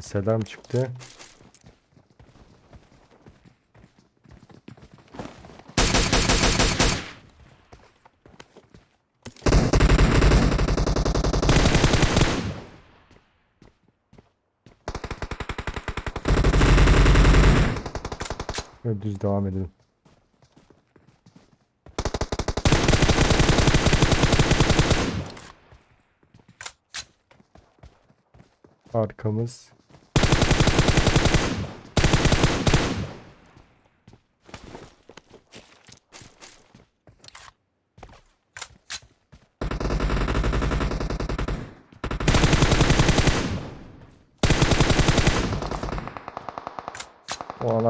Selam çıktı. Böyle düz devam edelim. Arkamız.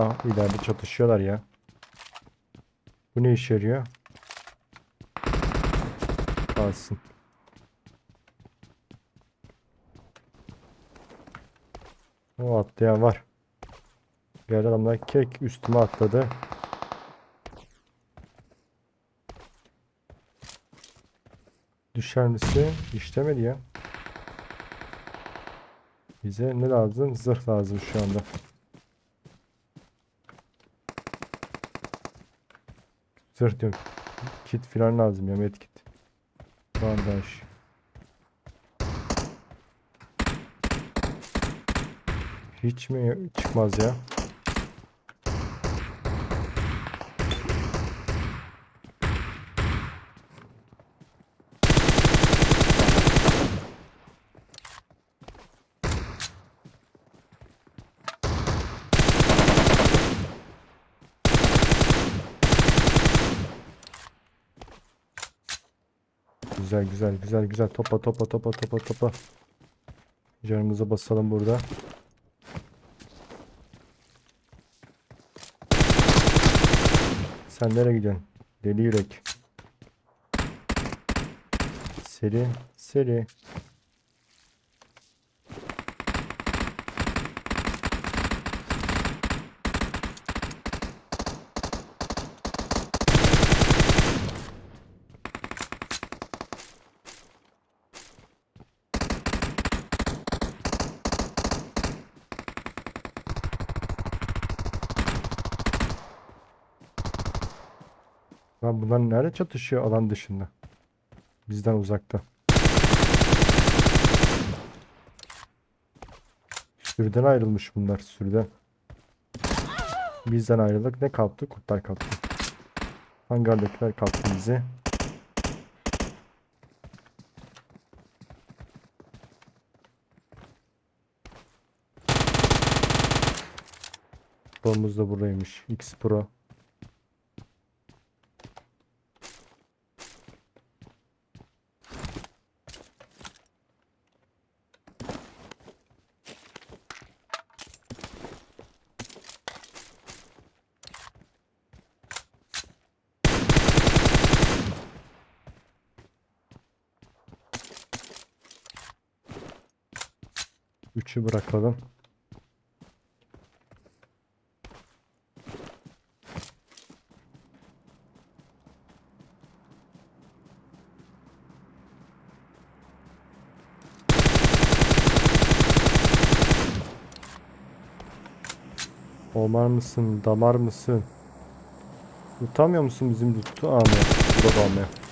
O ana ileride çatışıyorlar ya. Bu ne işe yarıyor? Kalsın. O atlayan var. Diğer adamlar kek üstüme atladı. Düşer misin? İşlemedi ya. Bize ne lazım? Zırh lazım şu anda. Zırh diyorum. Kit falan lazım ya medkit. Bandaj. Hiç mi çıkmaz ya? Güzel güzel güzel güzel topa topa topa topa topa. Canımıza basalım burada. Sen nereye gidiyorsun? Deli yürek. Seri seri. Lan bunlar nerede çatışıyor alan dışında? Bizden uzakta. Sürüden ayrılmış bunlar sürüden. Bizden ayrıldık. Ne kaptı? Kurtlar kaptı. Hangardakiler kaptı bizi. Bomumuz da buradaymış. X Pro. Üçü bırakalım. Omar mısın? Damar mısın? Utanmıyor musun bizim lütfu almaya? Drop almaya.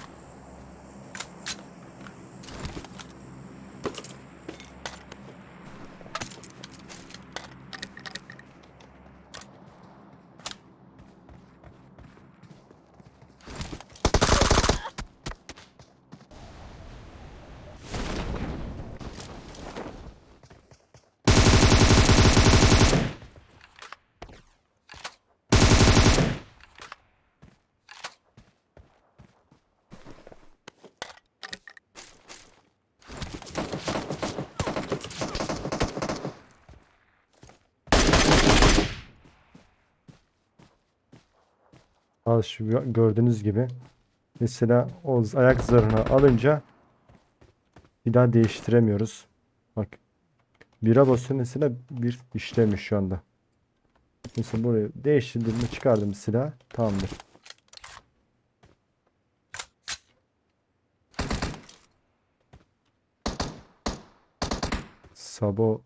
Al şu gö- gördüğünüz gibi. Mesela o ayak zırhını alınca bir daha değiştiremiyoruz. Bak. Bira basıyor mesela bir işlemiş şu anda. Mesela burayı değiştirdim çıkardım silah tamamdır. Sabo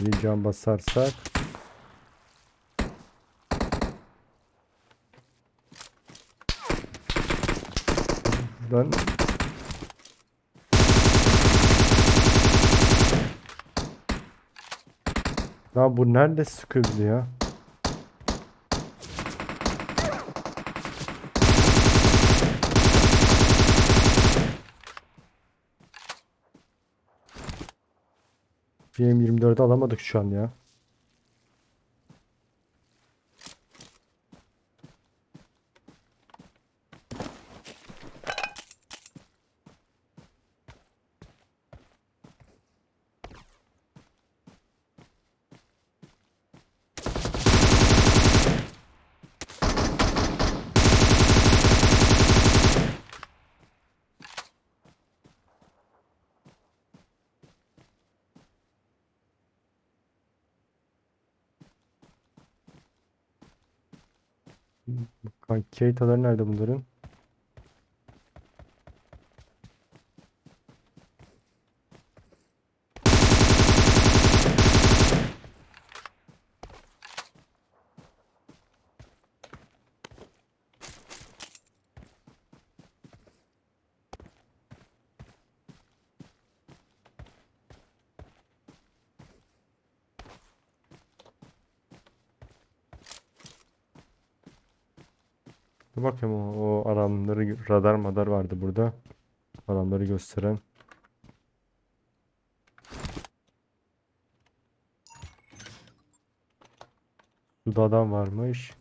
Seri can basarsak. Ben Ya bu nerede sıkıyor ya? BM24'ü alamadık şu an ya. Keitaları nerede bunların? Dur bakayım o, o alanları radar madar vardı burada. Alanları gösteren. Suda adam varmış.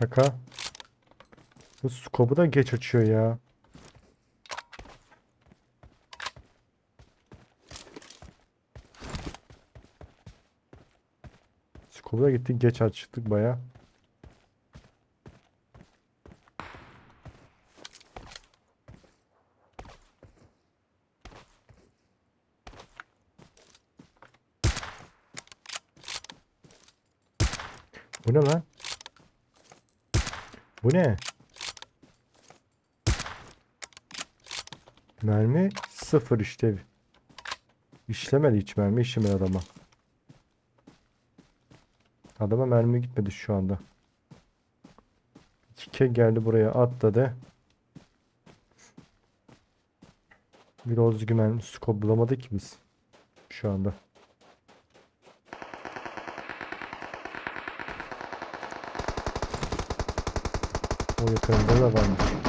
Şaka. Bu skopu da geç açıyor ya. Skopu da gittik geç açtık baya. Bu ne lan? Bu ne? Mermi sıfır işte. İşlemedi hiç mermi işlemedi adama. Adama mermi gitmedi şu anda. Kike geldi buraya atladı. Bir mermi scope bulamadık ki biz. Şu anda. O yakınında da varmış.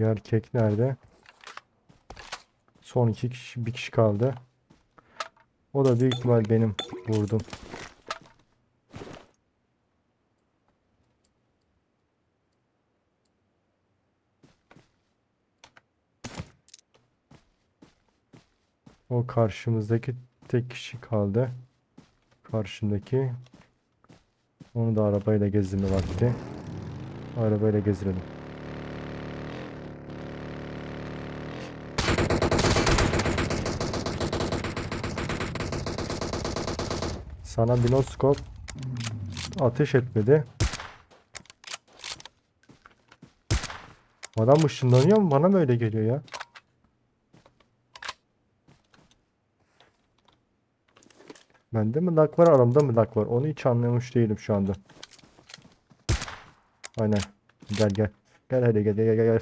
Diğer kek nerede? Son iki kişi, bir kişi kaldı. O da büyük ihtimal benim vurdum. O karşımızdaki tek kişi kaldı. Karşındaki. Onu da arabayla gezdirme vakti. Arabayla gezdirelim. Sana binoskop ateş etmedi. Adam ışınlanıyor mu? Bana mı öyle geliyor ya? Bende mi lag var, aramda mı lag var? Onu hiç anlamış değilim şu anda. Aynen. Gel gel. Gel hadi gel gel gel gel.